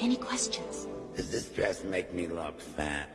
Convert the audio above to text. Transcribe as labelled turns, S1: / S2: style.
S1: Any questions?
S2: Does this dress make me look fat?